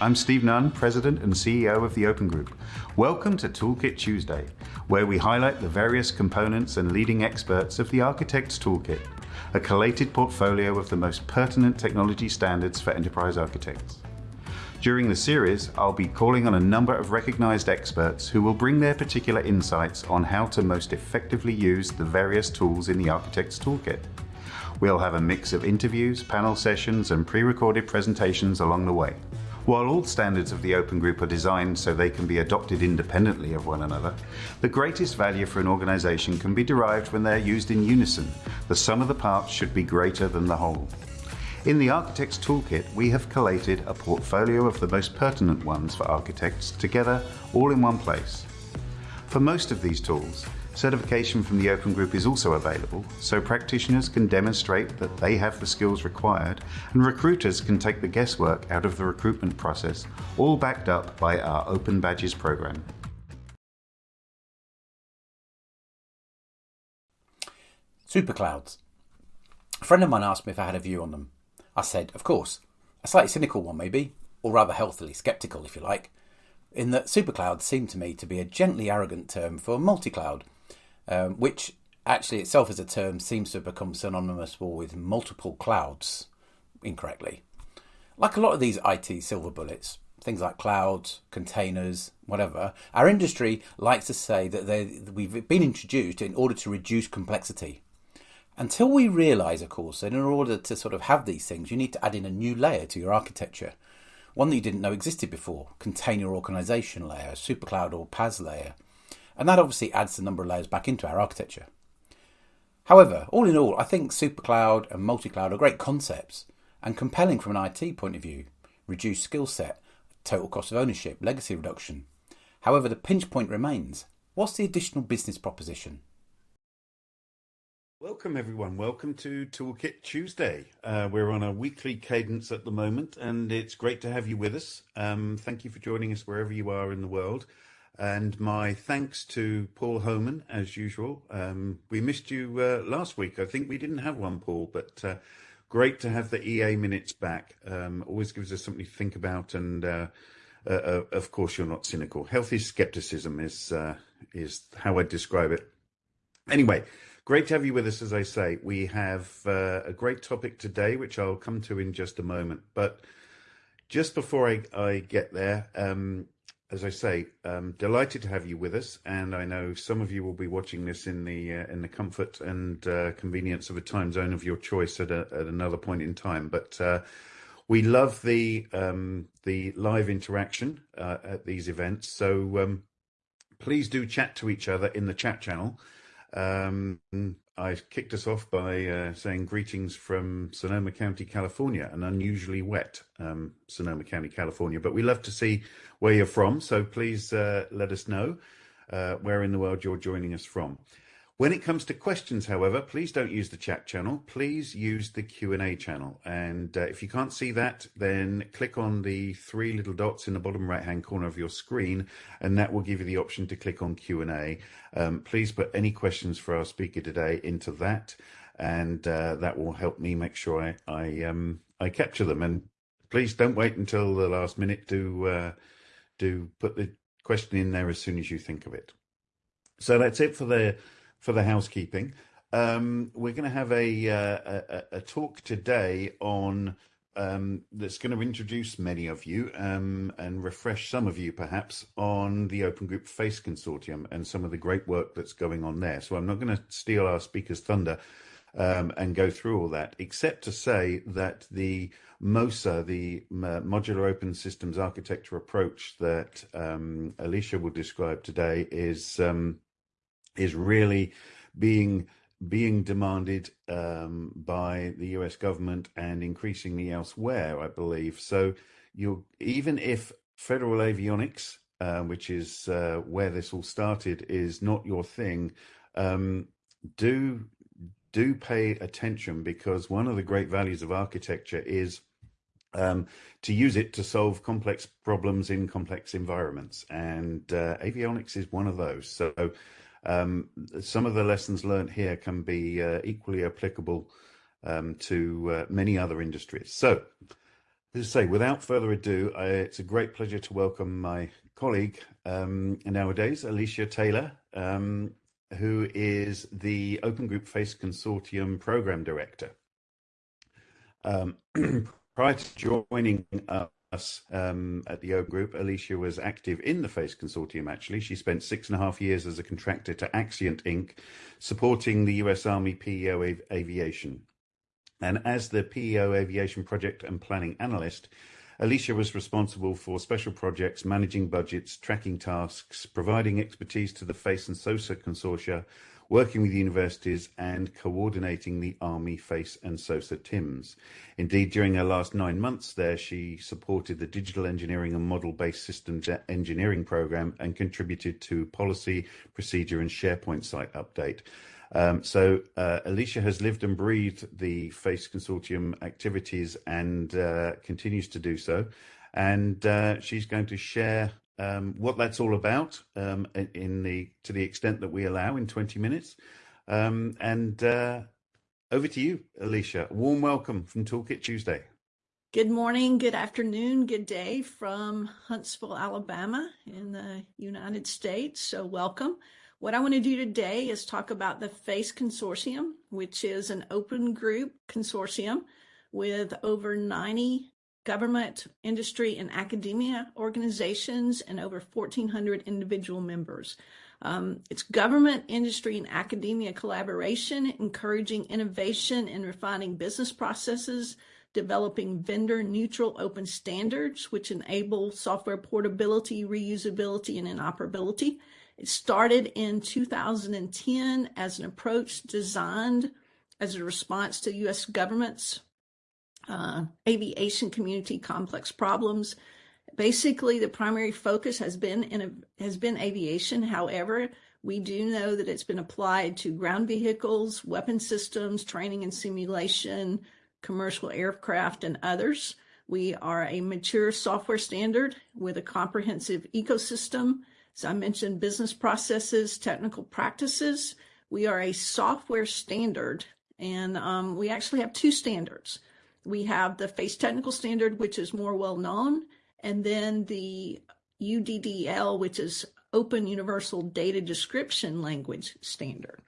I'm Steve Nunn, President and CEO of the Open Group. Welcome to Toolkit Tuesday, where we highlight the various components and leading experts of the Architect's Toolkit, a collated portfolio of the most pertinent technology standards for enterprise architects. During the series, I'll be calling on a number of recognized experts who will bring their particular insights on how to most effectively use the various tools in the Architect's Toolkit. We'll have a mix of interviews, panel sessions, and pre-recorded presentations along the way. While all standards of the Open Group are designed so they can be adopted independently of one another, the greatest value for an organization can be derived when they're used in unison. The sum of the parts should be greater than the whole. In the Architect's Toolkit, we have collated a portfolio of the most pertinent ones for architects together all in one place. For most of these tools, certification from the Open Group is also available, so practitioners can demonstrate that they have the skills required and recruiters can take the guesswork out of the recruitment process, all backed up by our Open Badges program. Superclouds. A friend of mine asked me if I had a view on them. I said, of course. A slightly cynical one, maybe, or rather healthily sceptical, if you like, in that supercloud seemed to me to be a gently arrogant term for multi cloud, um, which actually itself as a term seems to have become synonymous with multiple clouds incorrectly. Like a lot of these IT silver bullets, things like clouds, containers, whatever, our industry likes to say that they, we've been introduced in order to reduce complexity. Until we realise, of course, that in order to sort of have these things, you need to add in a new layer to your architecture. One that you didn't know existed before, container organisation layer, supercloud or PaaS layer. And that obviously adds the number of layers back into our architecture. However, all in all, I think supercloud and multi-cloud are great concepts and compelling from an IT point of view. Reduced skill set, total cost of ownership, legacy reduction. However, the pinch point remains. What's the additional business proposition? Welcome, everyone. Welcome to Toolkit Tuesday. Uh, we're on a weekly cadence at the moment, and it's great to have you with us. Um, thank you for joining us wherever you are in the world. And my thanks to Paul Homan, as usual. Um, we missed you uh, last week. I think we didn't have one, Paul, but uh, great to have the EA minutes back. Um, always gives us something to think about. And uh, uh, uh of course, you're not cynical. Healthy skepticism is, is how I describe it. Anyway, Great to have you with us, as I say. We have uh, a great topic today, which I'll come to in just a moment. But just before I, I get there, um, as I say, um, delighted to have you with us, and I know some of you will be watching this in the uh, in the comfort and uh, convenience of a time zone of your choice at, a, at another point in time. But uh, we love the um, the live interaction uh, at these events, so um, please do chat to each other in the chat channel. I kicked us off by uh, saying greetings from Sonoma County, California, an unusually wet um, Sonoma County, California. But we love to see where you're from, so please uh, let us know uh, where in the world you're joining us from. When it comes to questions, however, please don't use the chat channel. Please use the Q&A channel. And uh, if you can't see that, then click on the three little dots in the bottom right-hand corner of your screen, and that will give you the option to click on Q&A. Um, please put any questions for our speaker today into that, and uh, that will help me make sure I I, um, I capture them. And please don't wait until the last minute to uh, to put the question in there as soon as you think of it. So that's it for the for the housekeeping. Um, we're going to have a, uh, a, a talk today on um, that's going to introduce many of you um, and refresh some of you perhaps on the Open Group FACE Consortium and some of the great work that's going on there. So I'm not going to steal our speaker's thunder um, and go through all that, except to say that the MOSA, the uh, Modular Open Systems Architecture approach that um, Alicia will describe today is um, is really being being demanded um, by the US government and increasingly elsewhere, I believe. So you even if federal avionics, uh, which is uh, where this all started, is not your thing, um, do do pay attention because one of the great values of architecture is um, to use it to solve complex problems in complex environments, and uh, avionics is one of those. So um, some of the lessons learned here can be uh, equally applicable um, to uh, many other industries. So As I say, without further ado, I, it's a great pleasure to welcome my colleague um, nowadays, Alicia Taylor, um, who is the Open Group Face Consortium Program Director. Um, prior to joining us um, at the Open Group, Alicia was active in the FACE Consortium, actually. She spent six and a half years as a contractor to Axient Inc., supporting the US Army PEO av- Aviation. And as the PEO Aviation Project and Planning Analyst, Alicia was responsible for special projects, managing budgets, tracking tasks, providing expertise to the FACE and SOSA consortia, working with universities and coordinating the Army FACE and SOSA TIMs. Indeed, during her last nine months there, she supported the Digital Engineering and Model-Based Systems Engineering program and contributed to policy, procedure and SharePoint site update. Um, so uh, Alicia has lived and breathed the FACE Consortium activities and uh, continues to do so. And uh, she's going to share um, what that's all about um, in the to the extent that we allow in 20 minutes. Um, and uh, over to you, Alicia. Warm welcome from Toolkit Tuesday. Good morning, good afternoon, good day from Huntsville, Alabama in the United States. So welcome. What I want to do today is talk about the FACE Consortium, which is an open group consortium with over 90 government, industry, and academia organizations and over 1,400 individual members. Um, it's government, industry, and academia collaboration, encouraging innovation and refining business processes, developing vendor neutral open standards, which enable software portability, reusability, and interoperability it started in 2010 as an approach designed as a response to U.S. government's uh, aviation community complex problems. Basically, the primary focus has been in a, has been aviation. However, we do know that it's been applied to ground vehicles, weapon systems, training and simulation, commercial aircraft, and others. We are a mature software standard with a comprehensive ecosystem as I mentioned, business processes, technical practices. We are a software standard, and um, we actually have two standards. We have the FACE technical standard, which is more well known, and then the UDDL, which is Open Universal Data Description Language Standard.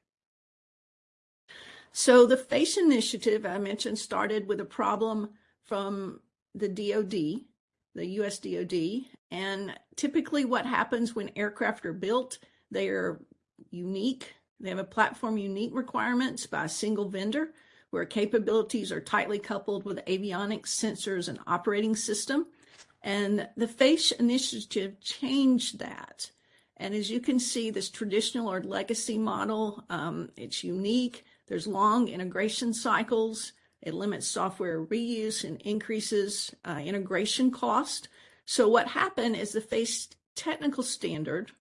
So the FACE initiative I mentioned started with a problem from the DoD, the US DoD, and typically, what happens when aircraft are built, they are unique. They have a platform unique requirements by a single vendor where capabilities are tightly coupled with avionics, sensors, and operating system. And the FACE initiative changed that. And as you can see, this traditional or legacy model, um, it's unique. There's long integration cycles. It limits software reuse and increases uh, integration cost. So what happened is the FACE technical standard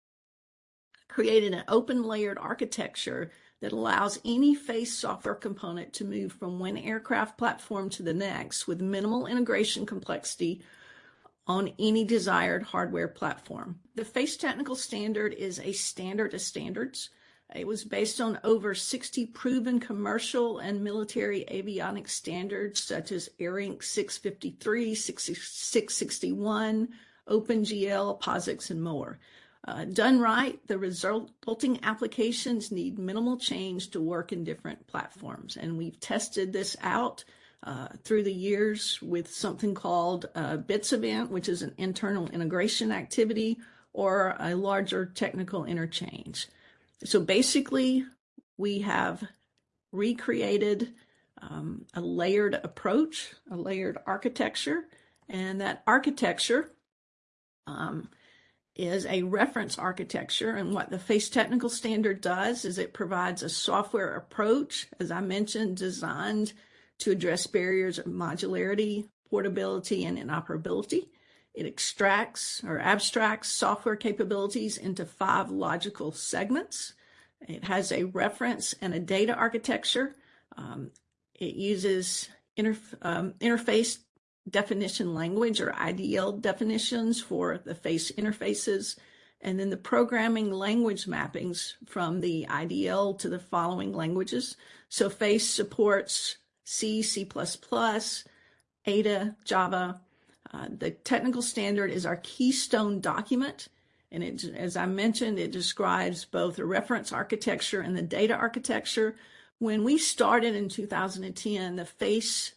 created an open layered architecture that allows any FACE software component to move from one aircraft platform to the next with minimal integration complexity on any desired hardware platform. The FACE technical standard is a standard of standards. It was based on over 60 proven commercial and military avionics standards such as ARINC 653, 661, OpenGL, POSIX, and more. Uh, done right, the resulting applications need minimal change to work in different platforms. And we've tested this out uh, through the years with something called a BITS event, which is an internal integration activity, or a larger technical interchange. So basically, we have recreated um, a layered approach, a layered architecture, and that architecture um, is a reference architecture. And what the FACE technical standard does is it provides a software approach, as I mentioned, designed to address barriers of modularity, portability, and interoperability. It extracts or abstracts software capabilities into five logical segments. It has a reference and a data architecture. Um, it uses interf um, interface definition language or IDL definitions for the face interfaces, and then the programming language mappings from the IDL to the following languages. So FACE supports C, C++, Ada, Java, Uh, the technical standard is our keystone document. And it, as I mentioned, it describes both the reference architecture and the data architecture. When we started in 2010, the FACE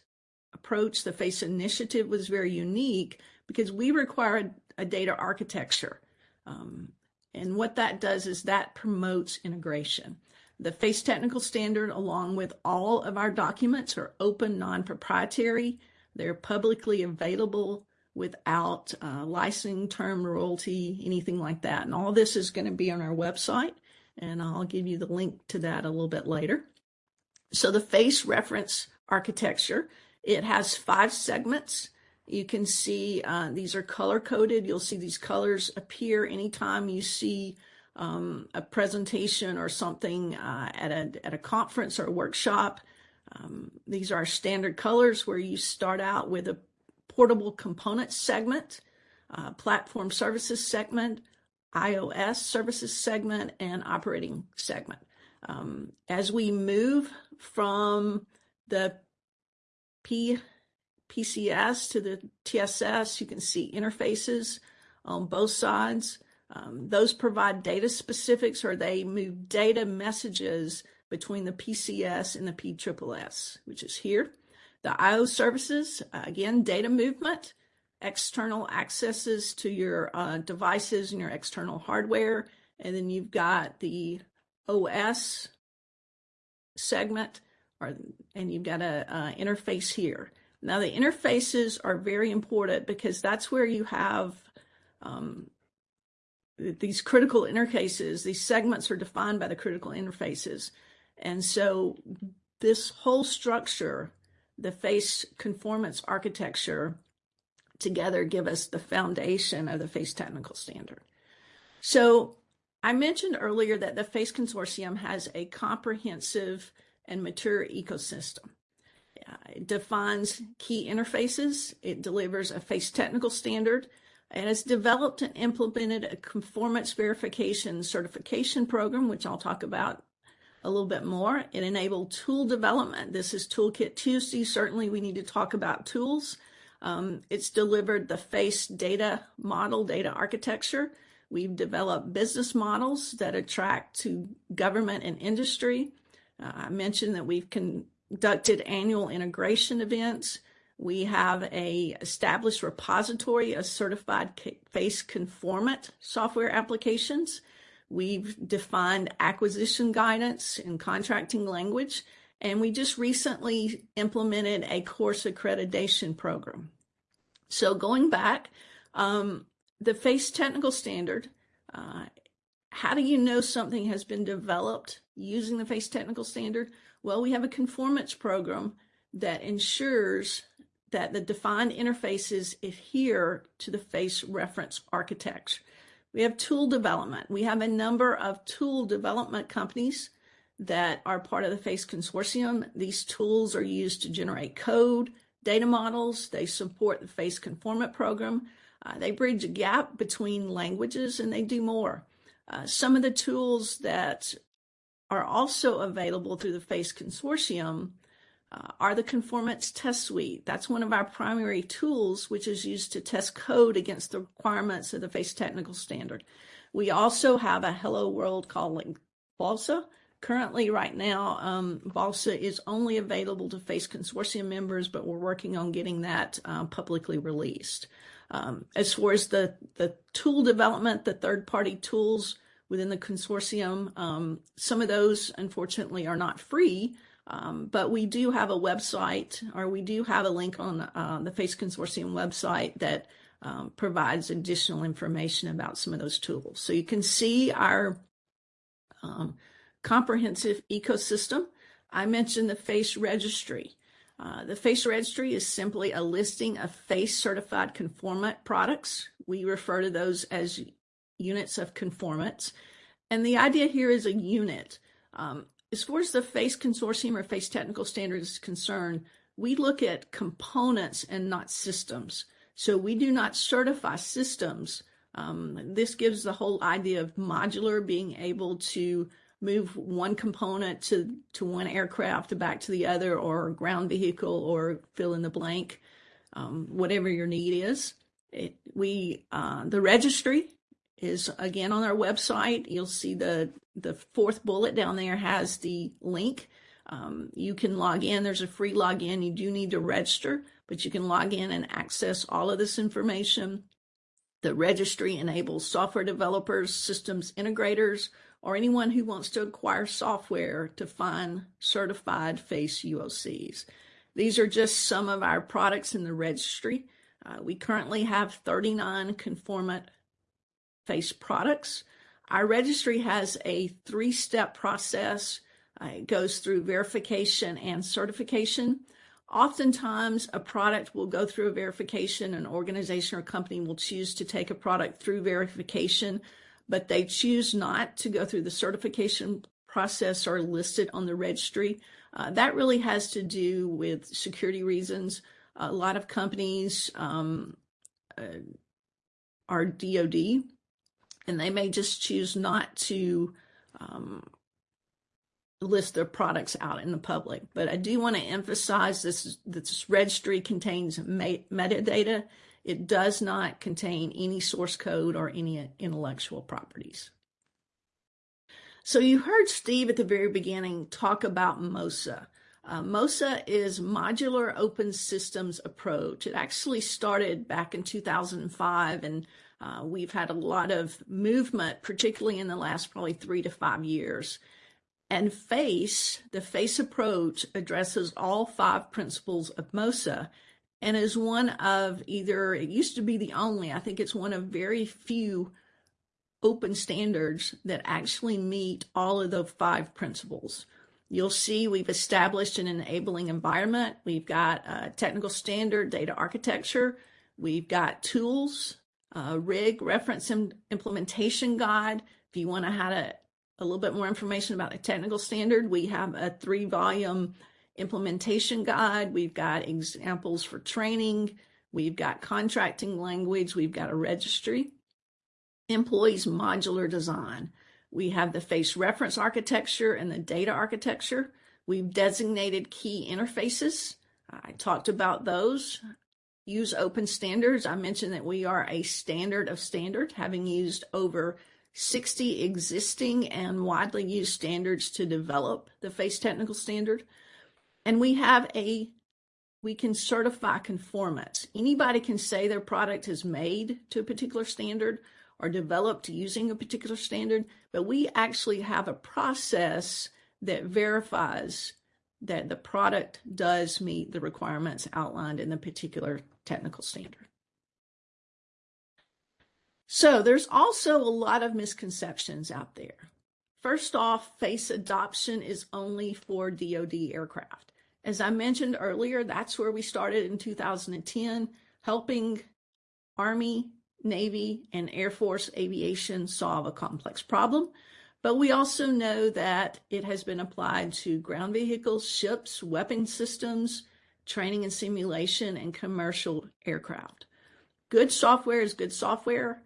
approach, the FACE initiative was very unique because we required a data architecture. Um, and what that does is that promotes integration. The FACE technical standard, along with all of our documents, are open, non proprietary. They're publicly available without uh, licensing, term, royalty, anything like that. And all this is going to be on our website. And I'll give you the link to that a little bit later. So the FACE reference architecture, it has five segments. You can see uh, these are color coded. You'll see these colors appear anytime you see um, a presentation or something uh, at, a, at a conference or a workshop. Um, these are standard colors where you start out with a portable components segment, uh, platform services segment, iOS services segment, and operating segment. Um, as we move from the P PCS to the TSS. You can see interfaces on both sides. Um, those provide data specifics or they move data messages between the PCS and the PSSS, which is here. The IO services, again, data movement, external accesses to your uh, devices and your external hardware. And then you've got the OS segment, and you've got a, a interface here. Now, the interfaces are very important because that's where you have um, these critical interfaces. These segments are defined by the critical interfaces. And so, this whole structure, the face conformance architecture, together give us the foundation of the face technical standard. So, I mentioned earlier that the FACE Consortium has a comprehensive and mature ecosystem. It defines key interfaces. It delivers a face technical standard and has developed and implemented a conformance verification certification program, which I'll talk about a little bit more. It enabled tool development. This is Toolkit Tuesday. Certainly, we need to talk about tools. Um, it's delivered the face data model, data architecture. We've developed business models that attract to government and industry. Uh, I mentioned that we've conducted annual integration events. We have a established repository of certified face conformant software applications. We've defined acquisition guidance and contracting language, and we just recently implemented a course accreditation program. So going back, um, the FACE technical standard, uh, how do you know something has been developed using the FACE technical standard? Well, we have a conformance program that ensures that the defined interfaces adhere to the face reference architecture. We have tool development. We have a number of tool development companies that are part of the FACE consortium. These tools are used to generate code, data models. They support the FACE conformant program. Uh, they bridge a gap between languages and they do more. Uh, some of the tools that are also available through the FACE consortium uh, are the conformance test suite. That's one of our primary tools, which is used to test code against the requirements of the FACE technical standard. We also have a Hello World called Balsa. Currently, right now, um, Balsa is only available to FACE consortium members, but we're working on getting that uh, publicly released. Um, as far as the, the tool development, the third party tools, within the consortium. Um, some of those, unfortunately, are not free, um, but we do have a website, or we do have a link on uh, the FACE Consortium website that um, provides additional information about some of those tools. So you can see our um, comprehensive ecosystem. I mentioned the FACE registry. Uh, the FACE registry is simply a listing of FACE certified conformant products. We refer to those as units of conformance. And the idea here is a unit. Um, as far as the FACE consortium or FACE technical standards is concerned, we look at components and not systems. So we do not certify systems. Um, this gives the whole idea of modular, being able to move one component to, to one aircraft back to the other, or ground vehicle, or fill in the blank. um, whatever your need is. It, we uh, the registry is again on our website. You'll see the the fourth bullet down there has the link. Um, you can log in. There's a free login. You do need to register, but you can log in and access all of this information. The registry enables software developers, systems integrators, or anyone who wants to acquire software to find certified FACE UOCs. These are just some of our products in the registry. Uh, we currently have 39 conformant face products. Our registry has a three step process. Uh, it goes through verification and certification. Oftentimes, a product will go through a verification. An organization or company will choose to take a product through verification, but they choose not to go through the certification process or listed on the registry. Uh, that really has to do with security reasons. A lot of companies um, uh, are DoD, and they may just choose not to um, list their products out in the public. But I do want to emphasize this: this registry contains metadata. It does not contain any source code or any intellectual properties. So you heard Steve at the very beginning talk about MOSA. Uh, MOSA is Modular Open Systems Approach. It actually started back in 2005, and uh, we've had a lot of movement, particularly in the last probably three to five years. And FACE, the FACE approach, addresses all five principles of MOSA and is one of either, it used to be the only, I think it's one of very few open standards that actually meet all of the five principles. You'll see we've established an enabling environment. We've got a technical standard data architecture. We've got tools, a RIG reference and implementation guide. If you want to have a, a little bit more information about the technical standard, we have a three volume implementation guide. We've got examples for training. We've got contracting language. We've got a registry. Employees modular design. We have the face reference architecture and the data architecture. We've designated key interfaces. I talked about those. Use open standards. I mentioned that we are a standard of standard, having used over 60 existing and widely used standards to develop the FACE technical standard. And we have a, we can certify conformance. Anybody can say their product is made to a particular standard or developed using a particular standard, but we actually have a process that verifies that the product does meet the requirements outlined in the particular technical standard. So there's also a lot of misconceptions out there. First off, face adoption is only for DoD aircraft. As I mentioned earlier, that's where we started in 2010, helping Army, Navy, and Air Force aviation solve a complex problem. But we also know that it has been applied to ground vehicles, ships, weapon systems, training and simulation, and commercial aircraft. Good software is good software.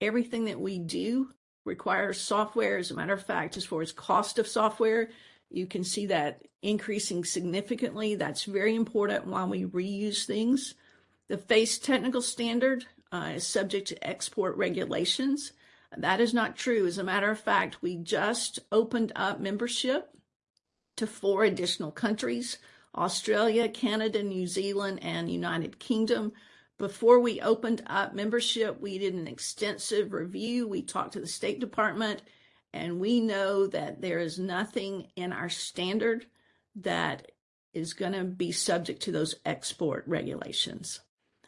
Everything that we do requires software. As a matter of fact, as far as cost of software, you can see that increasing significantly. That's very important while we reuse things. The FACE technical standard uh, is subject to export regulations. That is not true. As a matter of fact, we just opened up membership to four additional countries Australia, Canada, New Zealand, and United Kingdom. Before we opened up membership, we did an extensive review. We talked to the State Department, and we know that there is nothing in our standard that is going to be subject to those export regulations.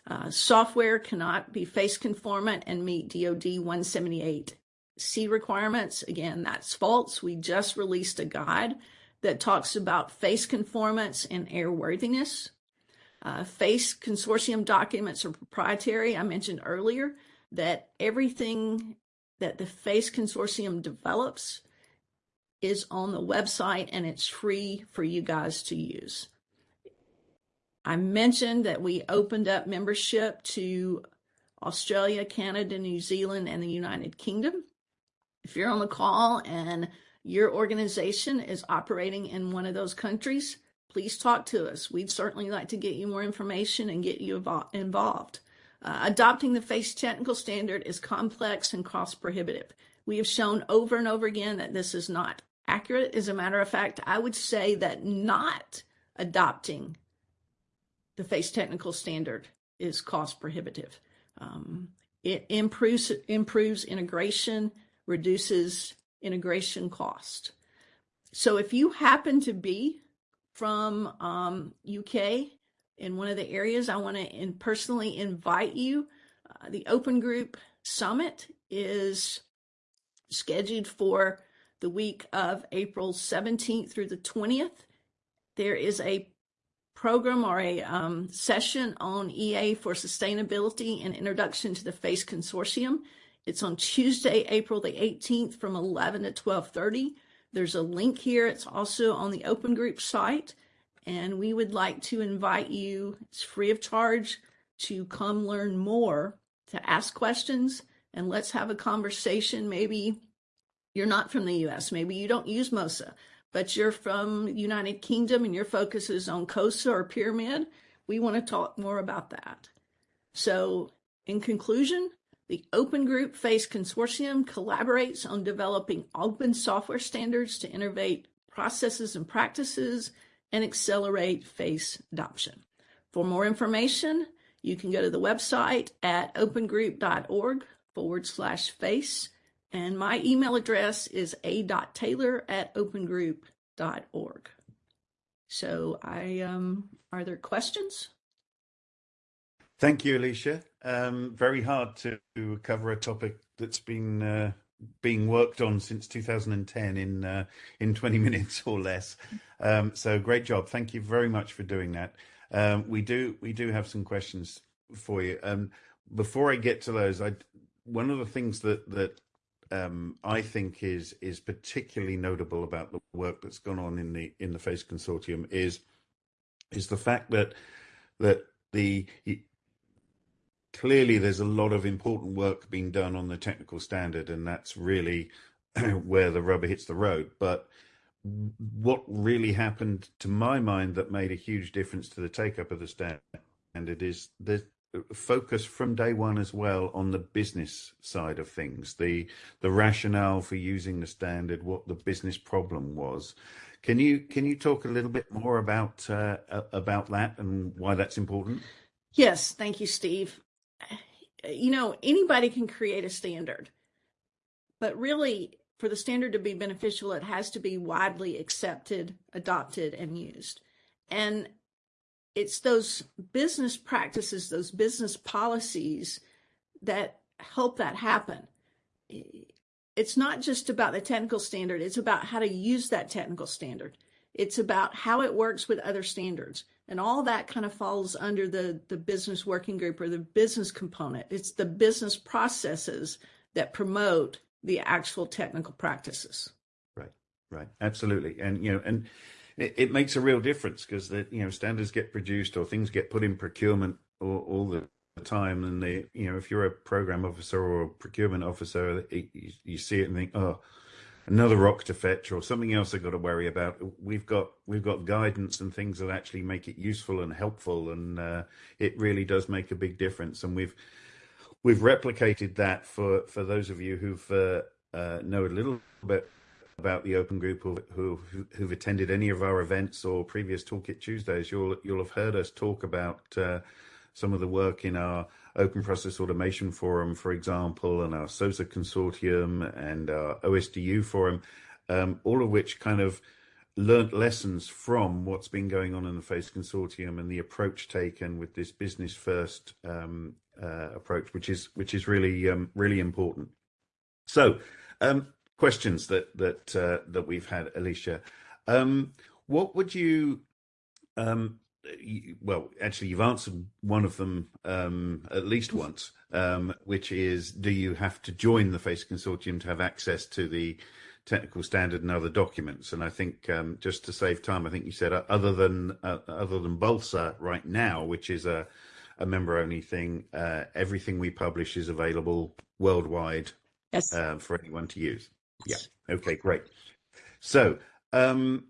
Uh, software cannot be face conformant and meet DO 178C requirements. Again, that's false. We just released a guide that talks about face conformance and airworthiness. Uh, face consortium documents are proprietary. I mentioned earlier that everything that the face consortium develops is on the website and it's free for you guys to use. I mentioned that we opened up membership to Australia, Canada, New Zealand, and the United Kingdom. If you're on the call and your organization is operating in one of those countries, please talk to us. We'd certainly like to get you more information and get you involved. Uh, adopting the FACE technical standard is complex and cost prohibitive. We have shown over and over again that this is not accurate. As a matter of fact, I would say that not adopting the FACE technical standard is cost prohibitive. Um, it improves improves integration, reduces integration cost. So if you happen to be from um, UK in one of the areas, I want to in personally invite you. Uh, the Open Group Summit is scheduled for the week of April 17th through the 20th. There is a program or a um, session on EA for sustainability and introduction to the FACE consortium. It's on Tuesday, April the 18th from 11 to 1230. There's a link here. It's also on the Open Group site. And we would like to invite you, it's free of charge, to come learn more, to ask questions, and let's have a conversation. Maybe you're not from the US, maybe you don't use MOSA, but you're from United Kingdom and your focus is on COSA or Pyramid, we want to talk more about that. So, in conclusion, the Open Group FACE Consortium collaborates on developing open software standards to innovate processes and practices and accelerate FACE adoption. For more information, you can go to the website at opengroup.org forward slash FACE and my email address is a.taylor at opengroup.org. So I um are there questions? Thank you, Alicia. Um, very hard to cover a topic that's been uh, being worked on since 2010 in uh, in 20 minutes or less. Um, so great job. Thank you very much for doing that. Um, we do we do have some questions for you. Um, before I get to those, I one of the things that that um, I think is is particularly notable about the work that's gone on in the in the FACE consortium is is the fact that that the clearly there's a lot of important work being done on the technical standard, and that's really where the rubber hits the road. But what really happened, to my mind, that made a huge difference to the take up of the standard is the focus from day one as well on the business side of things, the the rationale for using the standard, what the business problem was. Can you can you talk a little bit more about uh, about that and why that's important? Yes, thank you, Steve. You know, anybody can create a standard, but really, for the standard to be beneficial, it has to be widely accepted, adopted, and used. And it's those business practices, those business policies that help that happen. It's not just about the technical standard, it's about how to use that technical standard. It's about how it works with other standards. And all that kind of falls under the, the business working group or the business component. It's the business processes that promote the actual technical practices. Right, right. Absolutely. And, you know, and it, it makes a real difference because the you know standards get produced or things get put in procurement all, all the time, and they you know if you're a program officer or a procurement officer, it, you, you see it and think, oh another rock to fetch or something else I've got to worry about. We've got we've got guidance and things that actually make it useful and helpful, and uh, it really does make a big difference. And we've we've replicated that for for those of you who've uh, uh, know a little bit about the open group who, who who've attended any of our events or previous Toolkit Tuesdays, you'll you'll have heard us talk about uh, some of the work in our Open Process Automation Forum, for example, and our SOSA Consortium and our OSDU Forum, um, all of which kind of learnt lessons from what's been going on in the FACE Consortium and the approach taken with this business first um, uh, approach, which is which is really um, really important. So. Um, questions that that uh, that we've had, Alicia. Um, what would you? Um, you, well, actually, you've answered one of them um, at least once, um, which is: Do you have to join the FACE consortium to have access to the technical standard and other documents? And I think um, just to save time, I think you said uh, other than uh, other than BALSA right now, which is a a member only thing, uh, everything we publish is available worldwide yes. uh, for anyone to use. Yeah. Okay, great. So, um,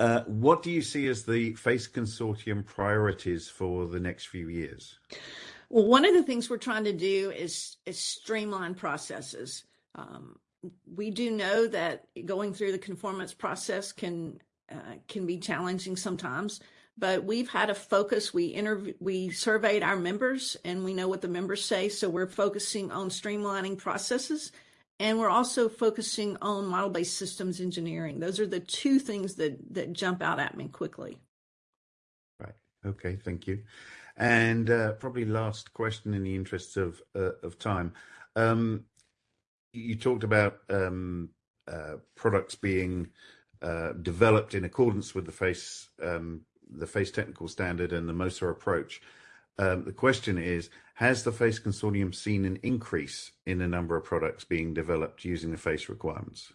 Uh, what do you see as the FACE Consortium priorities for the next few years? Well, one of the things we're trying to do is, is streamline processes. Um, we do know that going through the conformance process can uh, can be challenging sometimes, but we've had a focus. We interview, we surveyed our members, and we know what the members say. So we're focusing on streamlining processes, and we're also focusing on model-based systems engineering. Those are the two things that that jump out at me quickly. Right. Okay. Thank you. And uh, probably last question in the interests of uh, of time. Um, you talked about um, uh, products being uh, developed in accordance with the face um, the face technical standard and the MOSA approach. Um, the question is, has the FACE consortium seen an increase in the number of products being developed using the FACE requirements?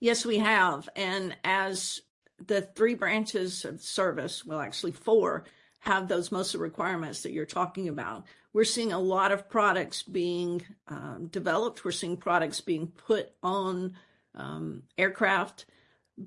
Yes, we have. And as the three branches of service, well, actually four, have those MOSA requirements that you're talking about. We're seeing a lot of products being um, developed. We're seeing products being put on um, aircraft,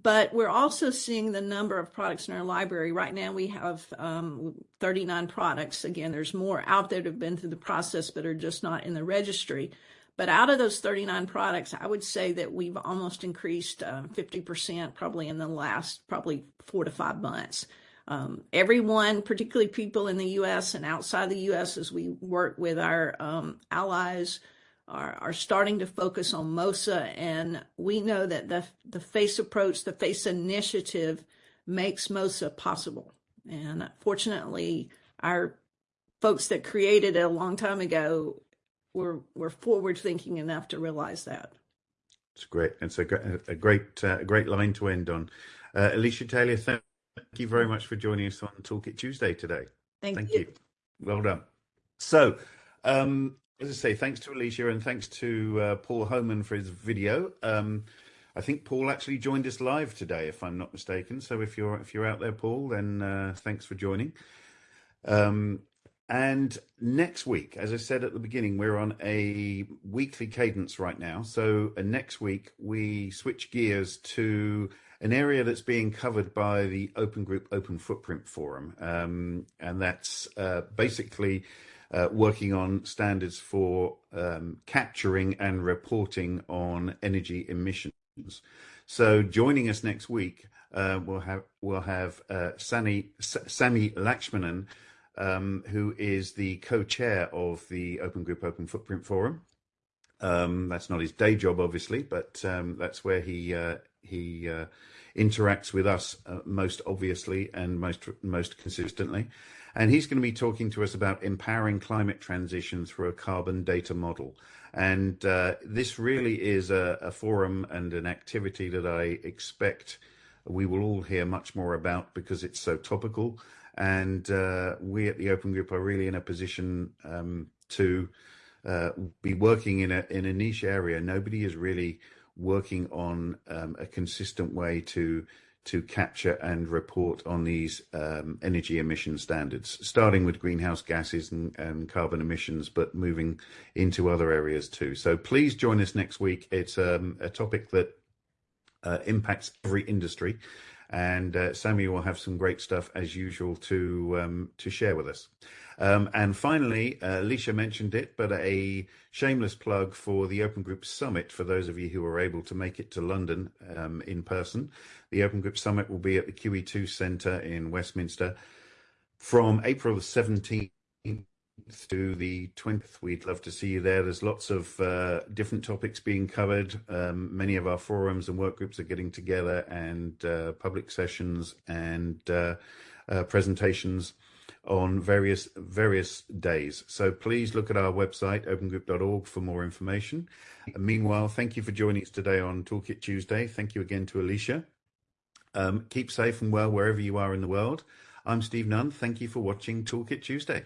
but we're also seeing the number of products in our library. Right now, we have um, 39 products. Again, there's more out there that have been through the process but are just not in the registry. But out of those 39 products, I would say that we've almost increased uh, 50% probably in the last probably four to five months. Um, everyone, particularly people in the U.S. and outside the U.S., as we work with our um, allies, are, are starting to focus on MOSA. And we know that the, the FACE approach, the FACE initiative, makes MOSA possible. And fortunately, our folks that created it a long time ago were, were forward thinking enough to realize that. It's great. It's a, a great, uh, a great line to end on. Uh, Alicia Taylor, thank Thank you very much for joining us on Toolkit Tuesday today. Thank, Thank you. you. Well done. So, um, as I say, thanks to Alicia and thanks to uh, Paul Homan for his video. Um, I think Paul actually joined us live today, if I'm not mistaken. So if you're if you're out there, Paul, then uh, thanks for joining. Um, and next week, as I said at the beginning, we're on a weekly cadence right now. So uh, next week we switch gears to an area that's being covered by the Open Group Open Footprint Forum, um, and that's uh, basically uh, working on standards for um, capturing and reporting on energy emissions. So, joining us next week, uh, we'll have we'll have uh, Sani Sami Lakshmanan, um, who is the co-chair of the Open Group Open Footprint Forum. Um, that's not his day job, obviously, but um, that's where he uh, he uh, interacts with us uh, most obviously and most most consistently. And he's going to be talking to us about empowering climate transition through a carbon data model. And uh, this really is a, a, forum and an activity that I expect we will all hear much more about because it's so topical. And uh, we at the Open Group are really in a position um, to uh, be working in a in a niche area. Nobody is really working on um, a consistent way to to capture and report on these um, energy emission standards, starting with greenhouse gases and, and, carbon emissions, but moving into other areas too. So please join us next week. It's um, a topic that uh, impacts every industry, and uh, Sammy will have some great stuff as usual to um, to share with us. Um, and finally, uh, Alicia mentioned it, but a shameless plug for the Open Group Summit for those of you who are able to make it to London um, in person. The Open Group Summit will be at the QE2 Centre in Westminster from April the 17th to the 20th. We'd love to see you there. There's lots of uh, different topics being covered. Um, many of our forums and work groups are getting together, and uh, public sessions and uh, uh presentations on various various days. So please look at our website, opengroup.org, for more information. And meanwhile, thank you for joining us today on Toolkit Tuesday. Thank you again to Alicia. Um, keep safe and well wherever you are in the world. I'm Steve Nunn. Thank you for watching Toolkit Tuesday.